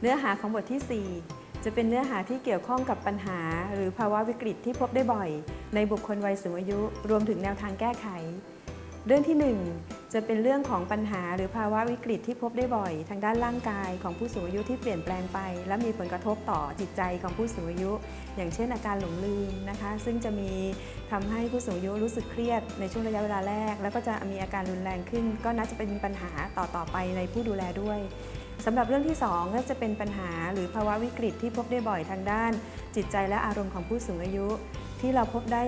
เนื้อหาของบทที่ 4 จะเป็นเนื้อหาที่เกี่ยวข้องกับปัญหา หรือภาวะวิกฤตที่พบได้บ่อย ในบุคคลวัยสูงอายุ รวมถึงแนวทางแก้ไข เรื่องที่ 1 จะเป็นเรื่องของปัญหา หรือภาวะวิกฤตที่พบได้บ่อย ทางด้านร่างกายของผู้สูงอายุที่เปลี่ยนแปลงไป และมีผลกระทบต่อจิตใจของผู้สูงอายุ อย่างเช่นอาการหลงลืมนะคะ ซึ่งจะมีทำให้ผู้สูงอายุรู้สึกเครียดในช่วงระยะเวลาแรก แล้วก็จะมีอาการรุนแรงขึ้น ก็น่าจะเป็นปัญหาต่อๆไปในผู้ดูแลด้วย สำหรับเรื่องที่ 2 ก็จะเป็นปัญหาหรือภาวะวิกฤตที่พบได้บ่อยทางด้าน จิตใจและอารมณ์ของผู้สูงอายุ ที่เราพบได้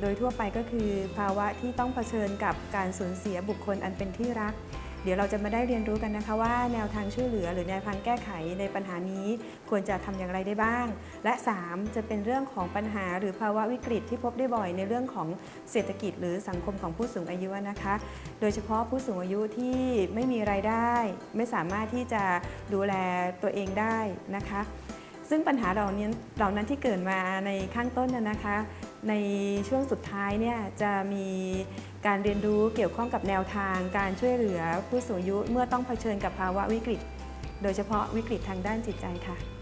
โดยทั่วไปก็คือ ภาวะที่ต้องเผชิญกับการสูญเสียบุคคลอันเป็นที่รัก เดี๋ยวเราจะมาได้เรียนรู้กันนะคะว่าแนวทางช่วยเหลือ หรือแนวทางแก้ไขในปัญหานี้ควรจะทำอย่างไรได้บ้าง และ 3 จะเป็นเรื่องของปัญหาหรือภาวะวิกฤตที่พบได้บ่อยในเรื่องของเศรษฐกิจ หรือสังคมของผู้สูงอายุนะคะ โดยเฉพาะผู้สูงอายุที่ไม่มีรายได้ ไม่สามารถที่จะดูแลตัวเองได้นะคะ ซึ่งปัญหาเหล่านี้เหล่านั้นที่เกิดมาในข้างต้นนะคะ ในช่วงสุดท้ายเนี่ยจะมีการเรียนรู้เกี่ยวข้องกับแนวทางการช่วยเหลือผู้สูงอายุเมื่อต้องเผชิญกับภาวะวิกฤต โดยเฉพาะวิกฤตทางด้านจิตใจค่ะ